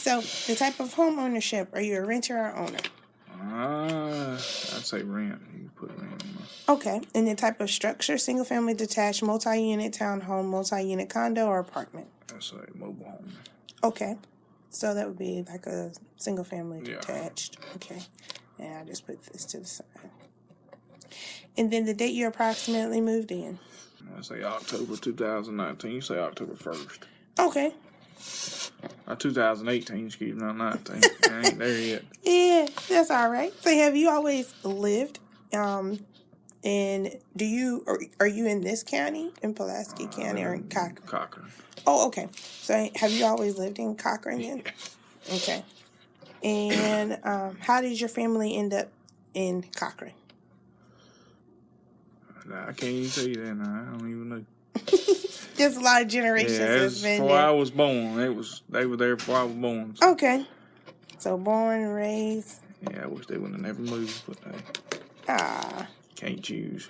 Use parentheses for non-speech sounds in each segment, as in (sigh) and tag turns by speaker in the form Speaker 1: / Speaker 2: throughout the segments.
Speaker 1: So, the type of home ownership, are you a renter or owner?
Speaker 2: Uh, I'd say rent. You put rent on there.
Speaker 1: Okay. And the type of structure, single family detached, multi unit townhome, multi unit condo, or apartment?
Speaker 2: I'd say mobile home.
Speaker 1: Okay. So that would be like a single family
Speaker 2: Yeah.
Speaker 1: detached. Okay. And I just put this to the side. And then the date you approximately moved in.
Speaker 2: I'd say October 2019. You say October 1st.
Speaker 1: Okay.
Speaker 2: Uh, 2018, excuse me, not 19. I ain't there yet. (laughs)
Speaker 1: Yeah, that's all right. So have you always lived um in do you are, are you in this county in Pulaski County or in Cochran?
Speaker 2: Cochran.
Speaker 1: Oh, okay. So have you always lived in Cochran then? Okay. And um how did your family end up in Cochran?
Speaker 2: I can't even tell you that now. I don't even know.
Speaker 1: Just a lot of generations
Speaker 2: Yeah, it
Speaker 1: has been
Speaker 2: before I was born. It was they were there before I was born. So,
Speaker 1: Okay. So born and raised.
Speaker 2: yeah, I wish they would have never moved, but they
Speaker 1: Ah.
Speaker 2: can't choose.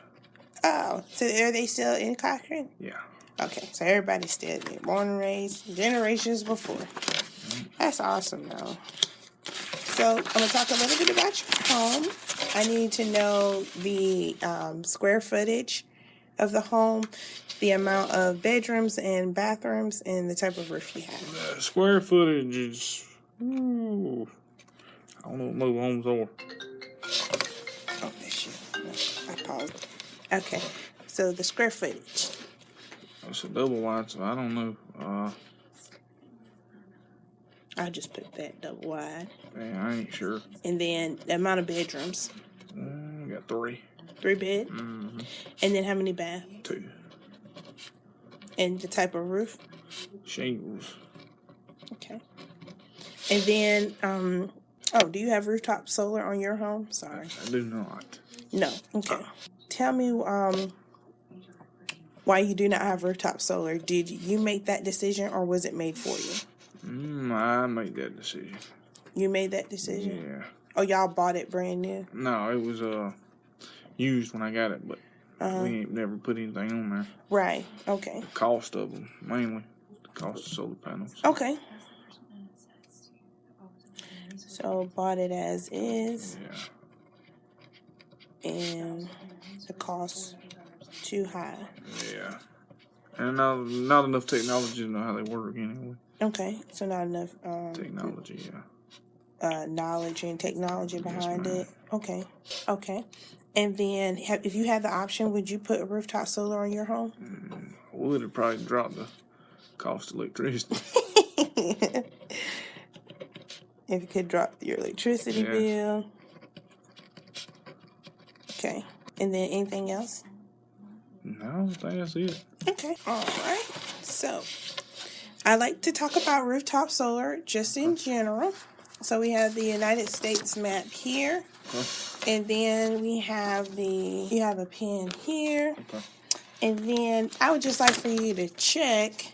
Speaker 1: Oh, so are they still in Cochran?
Speaker 2: Yeah.
Speaker 1: Okay, so everybody's still there. Born and raised generations before. That's awesome though. So I'm gonna talk a little bit about your home. I need to know the um, square footage of the home, the amount of bedrooms and bathrooms, and the type of roof you have.
Speaker 2: The square footage is. Ooh, I don't know what homes are.
Speaker 1: Oh. I paused. Okay, so the square footage.
Speaker 2: It's a double wide, so I don't know. Uh,
Speaker 1: I'll just put that double wide.
Speaker 2: man, I ain't sure.
Speaker 1: And then the amount of bedrooms.
Speaker 2: We got three,
Speaker 1: Three bed.
Speaker 2: Mhm.
Speaker 1: And then how many bath?
Speaker 2: two
Speaker 1: And the type of roof?
Speaker 2: shingles.
Speaker 1: Okay. And then, um, oh, do you have rooftop solar on your home? Sorry.
Speaker 2: I do not.
Speaker 1: No. Okay. Tell me, um, why you do not have rooftop solar. Did you make that decision or was it made for you?
Speaker 2: Mm, I made that decision.
Speaker 1: You made that decision?
Speaker 2: Yeah.
Speaker 1: Oh, y'all bought it brand new?
Speaker 2: No, it was uh used when I got it, but
Speaker 1: Uh-huh.
Speaker 2: we ain't never put anything on there.
Speaker 1: Right. Okay.
Speaker 2: Cost of them mainly. The cost of solar panels.
Speaker 1: Okay. So bought it as is
Speaker 2: Yeah.
Speaker 1: and the cost too high.
Speaker 2: Yeah. And not, not enough technology to know how they work anyway.
Speaker 1: Okay, so not enough um,
Speaker 2: Technology, yeah.
Speaker 1: uh, knowledge and technology behind
Speaker 2: ma'am.
Speaker 1: it. Okay, okay. And then, have, if you had the option, would you put a rooftop solar on your home?
Speaker 2: I would it probably drop the cost of electricity. (laughs)
Speaker 1: If you could drop your electricity
Speaker 2: Yeah.
Speaker 1: bill. Okay, and then anything else?
Speaker 2: no, I think that's it.
Speaker 1: Okay, all right. So, I like to talk about rooftop solar just in general. So we have the United States map here.
Speaker 2: Okay.
Speaker 1: And then we have the, you have a pin here.
Speaker 2: Okay.
Speaker 1: And then I would just like for you to check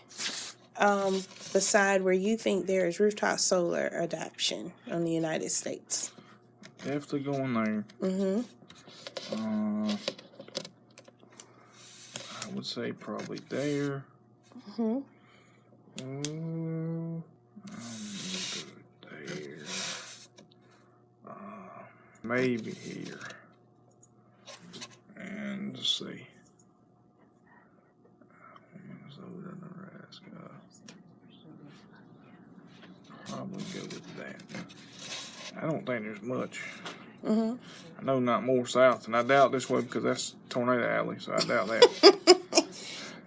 Speaker 1: um, beside where you think there is rooftop solar adoption on the United States.
Speaker 2: Definitely going there.
Speaker 1: Mm-hmm.
Speaker 2: Uh, I would say probably there.
Speaker 1: Mm-hmm.
Speaker 2: Mm, um, there. Uh, maybe here. And let's see. Nebraska. Probably go with that. I don't think there's much.
Speaker 1: Mm-hmm.
Speaker 2: I know not more south, and I doubt this way because that's tornado alley, so I doubt that. (laughs)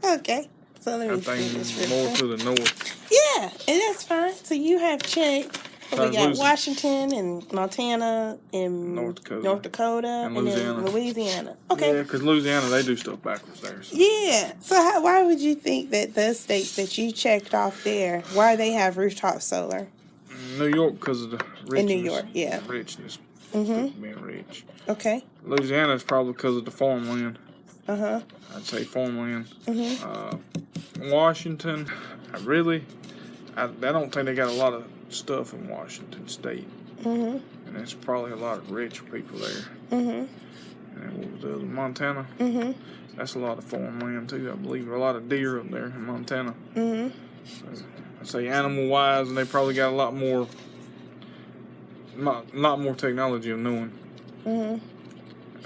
Speaker 1: Okay. So let
Speaker 2: I
Speaker 1: me this
Speaker 2: think more to the north.
Speaker 1: Yeah, and that's fine. So you have checked. We got
Speaker 2: loose.
Speaker 1: Washington and Montana and
Speaker 2: North Dakota.
Speaker 1: North Dakota
Speaker 2: And Louisiana.
Speaker 1: Louisiana. Okay.
Speaker 2: Yeah, because Louisiana they do stuff backwards there. So.
Speaker 1: Yeah. So how, why would you think that the states that you checked off there, why they have rooftop solar?
Speaker 2: New York because of the richness.
Speaker 1: In New York, yeah.
Speaker 2: Richness.
Speaker 1: Mhm.
Speaker 2: Being rich.
Speaker 1: Okay.
Speaker 2: Louisiana is probably because of the farmland.
Speaker 1: Uh huh.
Speaker 2: I'd say farmland.
Speaker 1: Mm-hmm.
Speaker 2: Uh, Washington, I really, I, I don't think they got a lot of stuff in Washington State,
Speaker 1: Mhm.
Speaker 2: and there's probably a lot of rich people there.
Speaker 1: Mhm.
Speaker 2: And what was the other Montana?
Speaker 1: Mhm.
Speaker 2: That's a lot of farmland too, I believe. A lot of deer up there in Montana.
Speaker 1: Mhm.
Speaker 2: I say animal wise, and they probably got a lot more, lot, lot more technology of knowing.
Speaker 1: hmm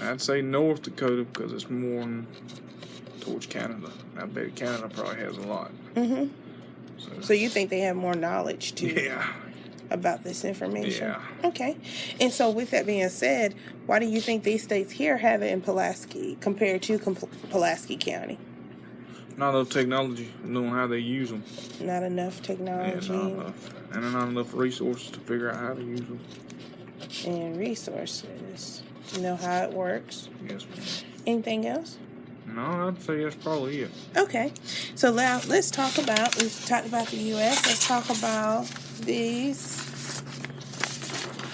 Speaker 2: I'd say North Dakota because it's more towards Canada. I bet Canada probably has a lot.
Speaker 1: hmm
Speaker 2: So,
Speaker 1: you think they have more knowledge too
Speaker 2: yeah,
Speaker 1: about this information?
Speaker 2: yeah.
Speaker 1: Okay. And so, with that being said, why do you think these states here have it in Pulaski compared to Pulaski County?
Speaker 2: Not enough technology, knowing how they use them.
Speaker 1: Not enough
Speaker 2: Yeah,
Speaker 1: technology
Speaker 2: not enough, and not enough resources to figure out how to use them.
Speaker 1: and resources to know how it works.
Speaker 2: Yes, ma'am.
Speaker 1: Anything else?
Speaker 2: No, I'd say that's probably it.
Speaker 1: Okay. So now let's talk about. We've talked about the U.S. Let's talk about these.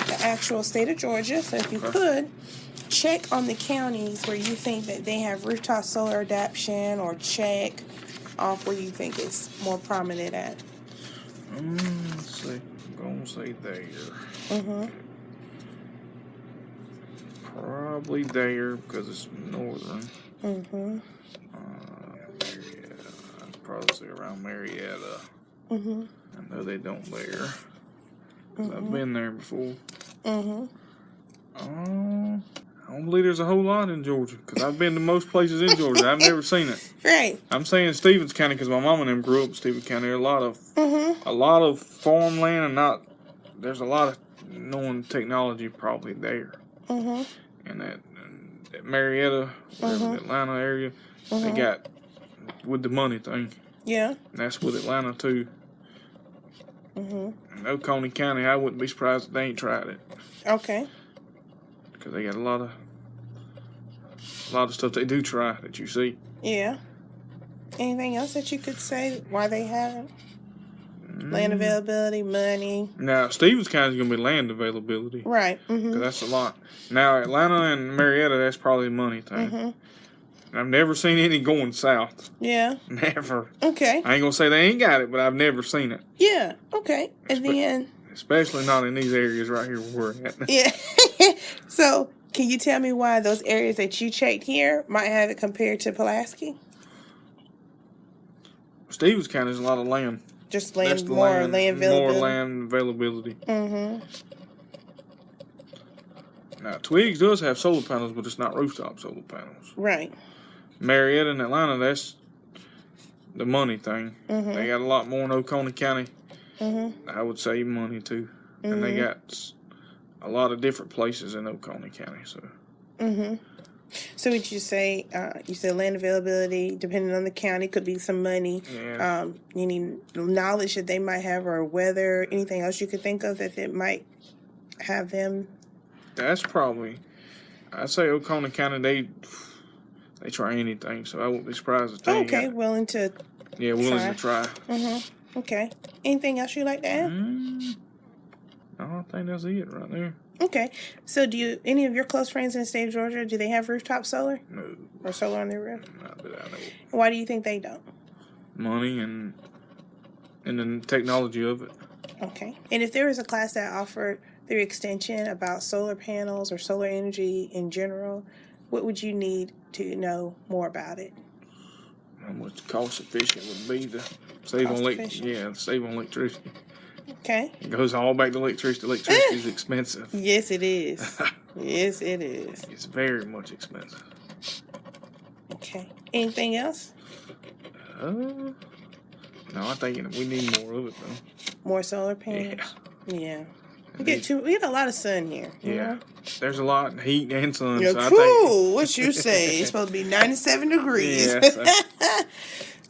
Speaker 1: The actual state of Georgia. So if you
Speaker 2: Okay.
Speaker 1: could check on the counties where you think that they have rooftop solar adoption, or check off where you think it's more prominent at.
Speaker 2: Um, let's see. I'm gonna say there.
Speaker 1: Mm-hmm.
Speaker 2: Probably there because it's northern.
Speaker 1: Mm-hmm.
Speaker 2: Uh, Marietta. I'd probably say around Marietta.
Speaker 1: Mm-hmm.
Speaker 2: I know they don't there. i I've been there before.
Speaker 1: Mm-hmm.
Speaker 2: Um, I don't believe there's a whole lot in Georgia because I've been to most places in Georgia. I've never seen it. (laughs)
Speaker 1: Right.
Speaker 2: I'm saying Stephens County because my mom and them grew up in Stephens County. There are a lot of
Speaker 1: Mm-hmm.
Speaker 2: a lot of farmland and not. There's a lot of knowing technology probably there.
Speaker 1: Mm-hmm.
Speaker 2: and that Marietta,
Speaker 1: Mhm.
Speaker 2: the Atlanta area, they
Speaker 1: Mhm.
Speaker 2: got with the money thing.
Speaker 1: Yeah.
Speaker 2: And that's with Atlanta too.
Speaker 1: Mm-hmm.
Speaker 2: Oconee County, I wouldn't be surprised if they ain't tried it
Speaker 1: Okay.
Speaker 2: because they got a lot of a lot of stuff they do try that you see.
Speaker 1: Yeah. Anything else that you could say why they haven't?
Speaker 2: Mm.
Speaker 1: Land availability, money.
Speaker 2: Now Stephens County is gonna be land availability.
Speaker 1: Right. Mm-hmm.
Speaker 2: that's a lot. Now Atlanta and Marietta, that's probably a money thing.
Speaker 1: Mm-hmm.
Speaker 2: I've never seen any going south.
Speaker 1: Yeah. (laughs)
Speaker 2: Never.
Speaker 1: Okay.
Speaker 2: I ain't gonna say they ain't got it, but I've never seen it.
Speaker 1: Yeah. Okay. And then
Speaker 2: Especially not in these areas right here where we're at.
Speaker 1: yeah. (laughs) so can you tell me why those areas that you checked here might have it compared to Pulaski?
Speaker 2: Stephens County has a lot of land.
Speaker 1: Just land
Speaker 2: the
Speaker 1: more
Speaker 2: land,
Speaker 1: land availability.
Speaker 2: More land availability.
Speaker 1: Mm-hmm.
Speaker 2: Now Twiggs does have solar panels, but it's not rooftop solar panels.
Speaker 1: Right.
Speaker 2: Marietta and Atlanta, that's the money thing.
Speaker 1: Mhm.
Speaker 2: They got a lot more in Oconee County.
Speaker 1: Mm-hmm.
Speaker 2: I would say money too, and they
Speaker 1: Mhm.
Speaker 2: got a lot of different places in Oconee County. So
Speaker 1: Mm-hmm. So would you say uh, you said land availability, depending on the county, could be some money.
Speaker 2: yeah,
Speaker 1: um, any knowledge that they might have or weather, anything else you could think of that it might have them.
Speaker 2: that's probably. I'd say Oconee County they they try anything, so I won't be surprised if they
Speaker 1: Okay, willing to.
Speaker 2: yeah willing to try.
Speaker 1: Mm-hmm. Okay. Anything else you'd like to add?
Speaker 2: Mm, don't think that's it right there.
Speaker 1: Okay. So, do you any of your close friends in the state of Georgia do they have rooftop solar
Speaker 2: No,
Speaker 1: or solar on their roof?
Speaker 2: not that I know.
Speaker 1: Why do you think they don't?
Speaker 2: Money and and the technology of it.
Speaker 1: Okay. And if there was a class that offered their extension about solar panels or solar energy in general, what would you need to know more about it?
Speaker 2: How much cost efficient would be to save on
Speaker 1: Cost
Speaker 2: elec-
Speaker 1: efficient.
Speaker 2: yeah, save on electricity.
Speaker 1: Okay.
Speaker 2: It goes all back to electricity. Electricity is (laughs) expensive.
Speaker 1: Yes, it is. (laughs) yes, it is.
Speaker 2: It's very much expensive.
Speaker 1: Okay. Anything else?
Speaker 2: Uh, no, I think we need more of it though.
Speaker 1: More solar panels? Yeah. We get too. We get a lot of sun here.
Speaker 2: Yeah,
Speaker 1: know?
Speaker 2: there's a lot of heat and sun.
Speaker 1: Yeah,
Speaker 2: so I
Speaker 1: cool. What you say? It's (laughs) supposed to be ninety-seven degrees.
Speaker 2: Yeah, so-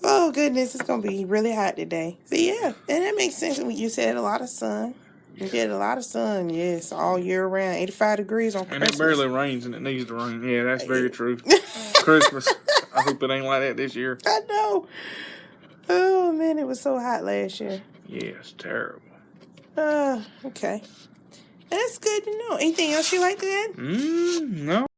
Speaker 1: oh goodness, it's gonna be really hot today. So yeah, and that makes sense. When you said a lot of sun, you get a lot of sun. Yes, all year round, eighty-five degrees on
Speaker 2: think. And it barely rains, and it needs to rain. Yeah, that's very (laughs) true. Christmas. I hope it ain't like that this year.
Speaker 1: I know. Oh man, it was so hot last year.
Speaker 2: Yeah, it's terrible.
Speaker 1: Uh, okay. That's good to know. Anything else you like to add?
Speaker 2: Mm, no.